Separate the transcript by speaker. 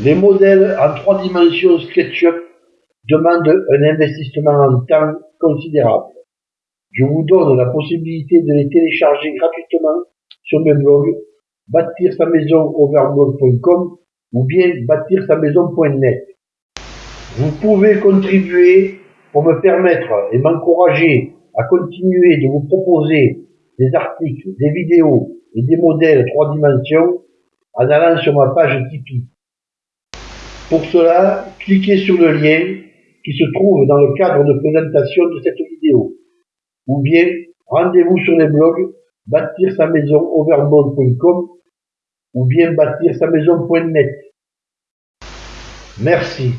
Speaker 1: Les modèles en trois dimensions SketchUp demandent un investissement en temps considérable. Je vous donne la possibilité de les télécharger gratuitement sur mes blogs bâtir sa maison ou bien bâtir sa maison.net. Vous pouvez contribuer pour me permettre et m'encourager à continuer de vous proposer des articles, des vidéos et des modèles trois dimensions en allant sur ma page Tipeee. Pour cela, cliquez sur le lien qui se trouve dans le cadre de présentation de cette vidéo. Ou bien, rendez-vous sur les blogs bâtir sa maison overboard.com ou bien bâtir sa maison.net. Merci.